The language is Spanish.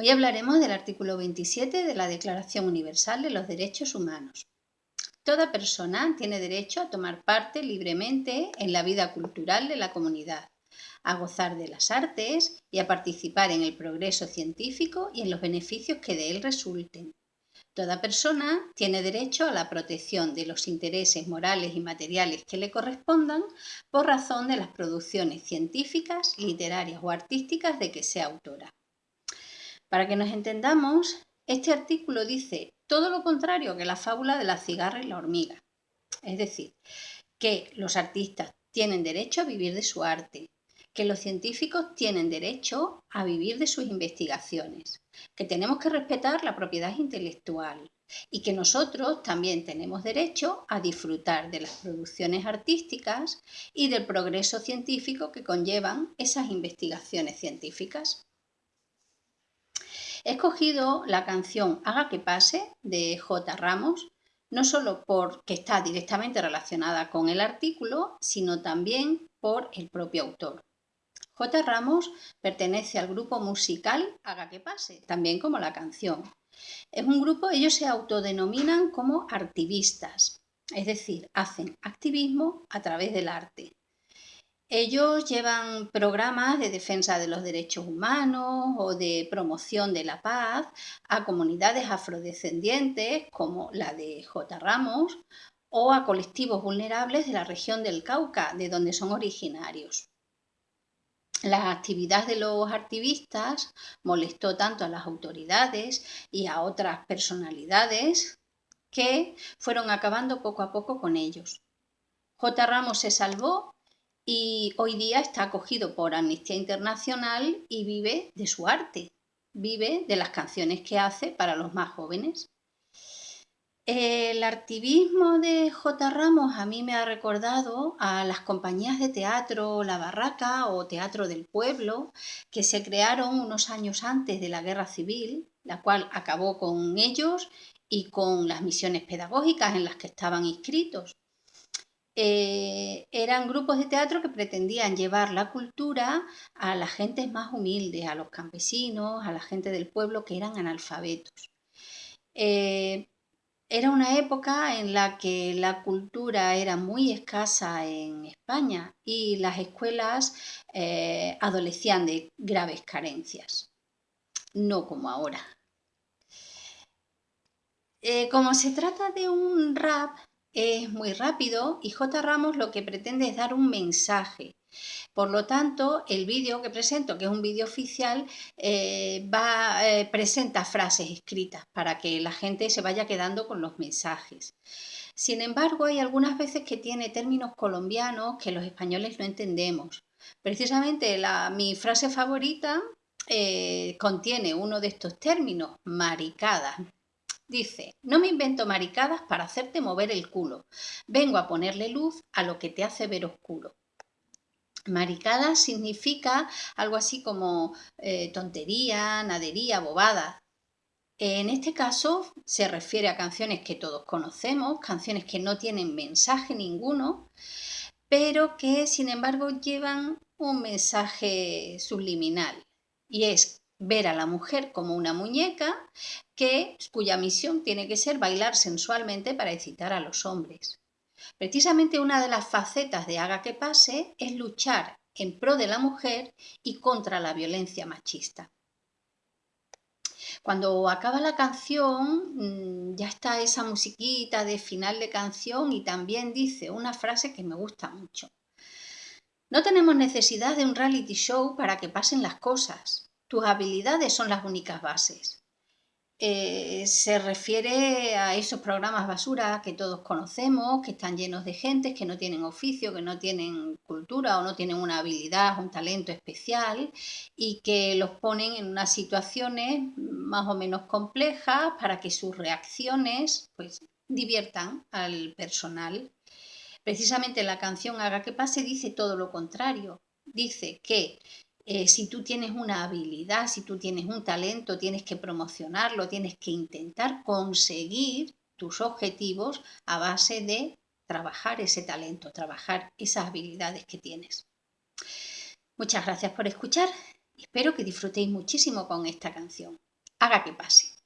Hoy hablaremos del artículo 27 de la Declaración Universal de los Derechos Humanos. Toda persona tiene derecho a tomar parte libremente en la vida cultural de la comunidad, a gozar de las artes y a participar en el progreso científico y en los beneficios que de él resulten. Toda persona tiene derecho a la protección de los intereses morales y materiales que le correspondan por razón de las producciones científicas, literarias o artísticas de que sea autora. Para que nos entendamos, este artículo dice todo lo contrario que la fábula de la cigarra y la hormiga. Es decir, que los artistas tienen derecho a vivir de su arte, que los científicos tienen derecho a vivir de sus investigaciones, que tenemos que respetar la propiedad intelectual y que nosotros también tenemos derecho a disfrutar de las producciones artísticas y del progreso científico que conllevan esas investigaciones científicas. He escogido la canción Haga que pase de J. Ramos, no solo porque está directamente relacionada con el artículo, sino también por el propio autor. J. Ramos pertenece al grupo musical Haga que pase, también como la canción. Es un grupo, ellos se autodenominan como activistas, es decir, hacen activismo a través del arte. Ellos llevan programas de defensa de los derechos humanos o de promoción de la paz a comunidades afrodescendientes como la de J. Ramos o a colectivos vulnerables de la región del Cauca, de donde son originarios. La actividad de los activistas molestó tanto a las autoridades y a otras personalidades que fueron acabando poco a poco con ellos. J. Ramos se salvó y hoy día está acogido por Amnistía Internacional y vive de su arte, vive de las canciones que hace para los más jóvenes. El activismo de J. Ramos a mí me ha recordado a las compañías de teatro La Barraca o Teatro del Pueblo que se crearon unos años antes de la Guerra Civil, la cual acabó con ellos y con las misiones pedagógicas en las que estaban inscritos. Eh, eran grupos de teatro que pretendían llevar la cultura a las gentes más humildes, a los campesinos, a la gente del pueblo que eran analfabetos. Eh, era una época en la que la cultura era muy escasa en España y las escuelas eh, adolecían de graves carencias, no como ahora. como se trata de un rap, es muy rápido y J. Ramos lo que pretende es dar un mensaje. Por lo tanto, el vídeo que presento, que es un vídeo oficial, eh, eh, presenta frases escritas para que la gente se vaya quedando con los mensajes. Sin embargo, hay algunas veces que tiene términos colombianos que los españoles no entendemos. Precisamente la, mi frase favorita eh, contiene uno de estos términos, maricada. Dice, no me invento maricadas para hacerte mover el culo. Vengo a ponerle luz a lo que te hace ver oscuro. Maricada significa algo así como eh, tontería, nadería, bobada. En este caso se refiere a canciones que todos conocemos, canciones que no tienen mensaje ninguno, pero que sin embargo llevan un mensaje subliminal y es ver a la mujer como una muñeca que, cuya misión tiene que ser bailar sensualmente para excitar a los hombres. Precisamente una de las facetas de Haga que pase es luchar en pro de la mujer y contra la violencia machista. Cuando acaba la canción, mm, ya está esa musiquita de final de canción y también dice una frase que me gusta mucho. No tenemos necesidad de un reality show para que pasen las cosas. Tus habilidades son las únicas bases. Eh, se refiere a esos programas basura que todos conocemos, que están llenos de gente que no tienen oficio, que no tienen cultura o no tienen una habilidad, un talento especial y que los ponen en unas situaciones más o menos complejas para que sus reacciones pues, diviertan al personal. Precisamente la canción Haga que pase dice todo lo contrario. Dice que eh, si tú tienes una habilidad, si tú tienes un talento, tienes que promocionarlo, tienes que intentar conseguir tus objetivos a base de trabajar ese talento, trabajar esas habilidades que tienes. Muchas gracias por escuchar. Espero que disfrutéis muchísimo con esta canción. haga que pase.